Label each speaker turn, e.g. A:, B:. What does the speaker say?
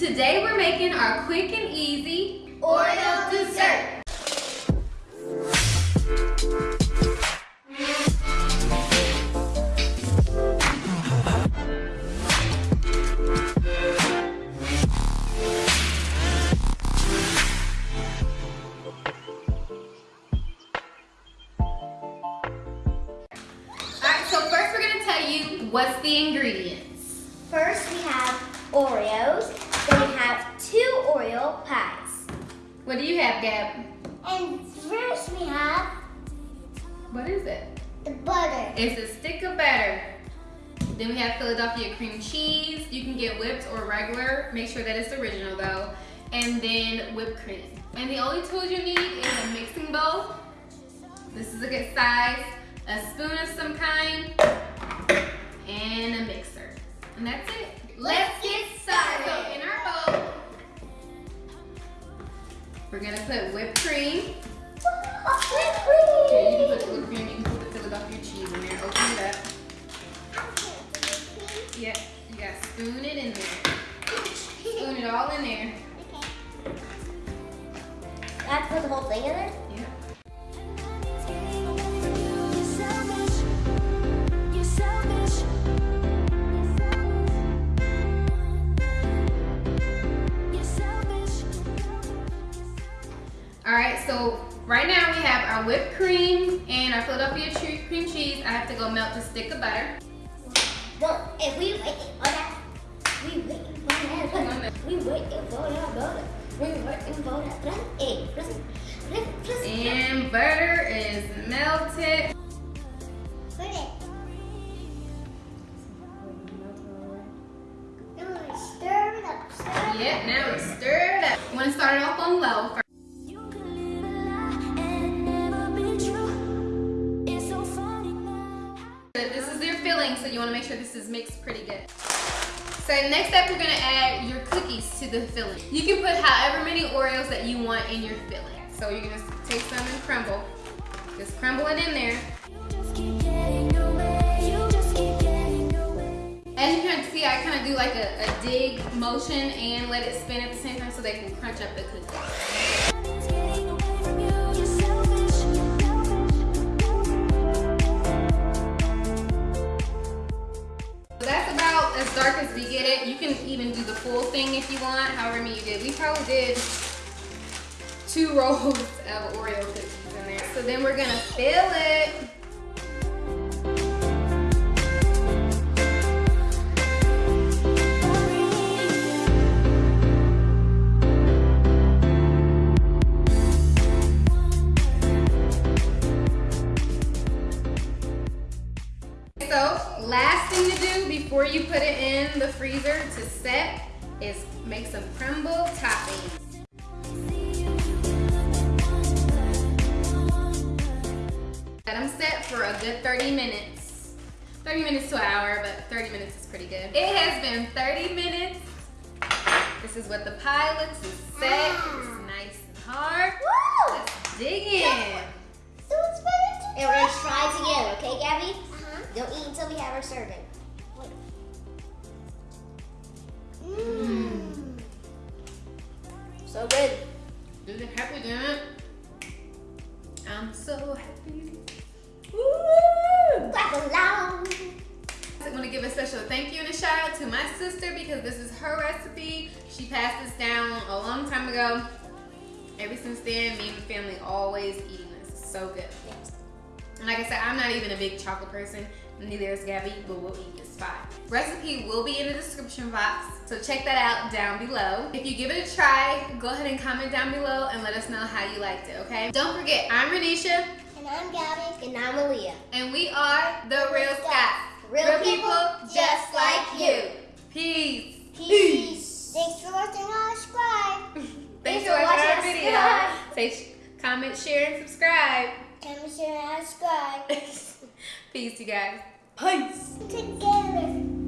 A: Today we're making our quick and easy
B: Oreo dessert.
A: Alright, so first we're gonna tell you what's the ingredients.
B: First, we have Oreos. Then we have two Oreo pies.
A: What do you have, Gab?
B: And first, we have
A: What is it?
B: the butter.
A: It's a stick of butter. Then we have Philadelphia cream cheese. You can get whipped or regular. Make sure that it's original though. And then whipped cream. And the only tools you need is a mixing bowl. This is a good size. A spoon of some kind. And a mixer. And that's it. We're gonna put whipped cream.
B: Oh, whipped
A: Here, you can
B: cream.
A: put whipped cream, you can put the Philadelphia cheese in there. Open it up. Yeah, you gotta spoon it in there. Spoon it all in there.
B: I have to put the whole thing in there?
A: So right now we have our whipped cream and our Philadelphia cream cheese. I have to go melt a stick of butter.
B: Well, if we waiting for that, we waiting for that. We waiting for that butter. We waiting for that butter. Hey, listen, listen, listen.
A: And butter is melted.
B: Put it. Stir it up. Stir it up.
A: Yeah, now we stir it up. You wanna start it off on low first. This is mixed pretty good. So next up, we're gonna add your cookies to the filling. You can put however many Oreos that you want in your filling. So you're gonna take some and crumble. Just crumble it in there. As you can see, I kind of do like a, a dig motion and let it spin at the same time so they can crunch up the cookies. As dark as we get it. You can even do the full thing if you want, however many you did. We probably did two rolls of Oreo cookies in there. So then we're gonna fill it. Last thing to do before you put it in the freezer to set is make some crumble toppings. Let them set for a good 30 minutes. 30 minutes to an hour, but 30 minutes is pretty good. It has been 30 minutes. This is what the pie looks. It's set. It's mm. nice and hard.
B: Woo!
A: Let's dig in.
B: So it's ready to And we're gonna try together, okay, Gabby? Don't eat until we have our serving.
A: Mm.
B: Mmm. So good.
A: Do the happy dance. I'm so happy.
B: Woo! Clap along.
A: I want to give a special thank you and a shout out to my sister because this is her recipe. She passed this down a long time ago. Ever since then, me and my family always eating this. It's so good. And like I said, I'm not even a big chocolate person. Neither is Gabby, but we'll eat this fine. Recipe will be in the description box, so check that out down below. If you give it a try, go ahead and comment down below and let us know how you liked it, okay? Don't forget, I'm Renisha,
B: And I'm Gabby. And I'm Aaliyah.
A: and we are The Real Scots.
B: Real people just like you.
A: Peace.
B: Peace. Thanks for watching our subscribe.
A: Thanks
B: Thanks
A: for watching our video.
B: us.
A: Say, comment, share, and subscribe.
B: Comment, share, and subscribe.
A: Peace, you guys. Peace.
B: Together.